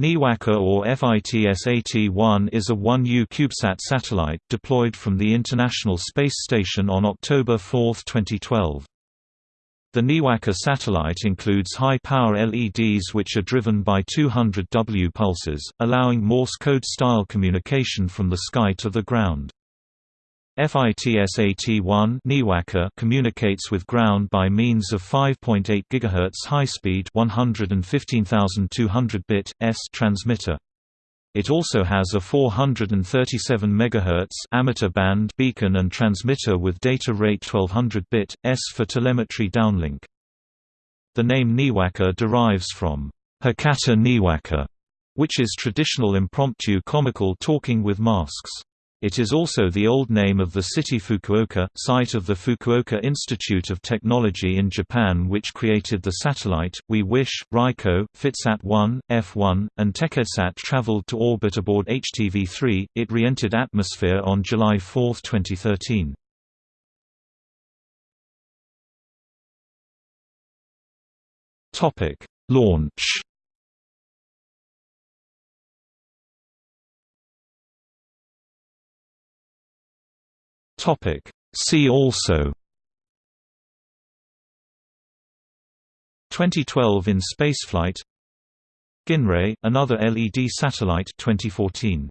NIWAKA or FITSAT-1 is a 1U CubeSat satellite, deployed from the International Space Station on October 4, 2012. The NIWAKA satellite includes high-power LEDs which are driven by 200 W pulses, allowing Morse code-style communication from the sky to the ground. FITSAT-1 communicates with ground by means of 5.8 GHz high-speed 115,200-bit S transmitter. It also has a 437 MHz amateur band beacon and transmitter with data rate 1200 bit S for telemetry downlink. The name NIWAKA derives from Hakata Niwaka, which is traditional impromptu comical talking with masks. It is also the old name of the city Fukuoka, site of the Fukuoka Institute of Technology in Japan which created the satellite. We Wish, Raiko, Fitsat-1, F1, and TechEdSat traveled to orbit aboard HTV-3. It re-entered atmosphere on July 4, 2013. Topic: Launch Topic. See also. 2012 in spaceflight. Ginrei, another LED satellite 2014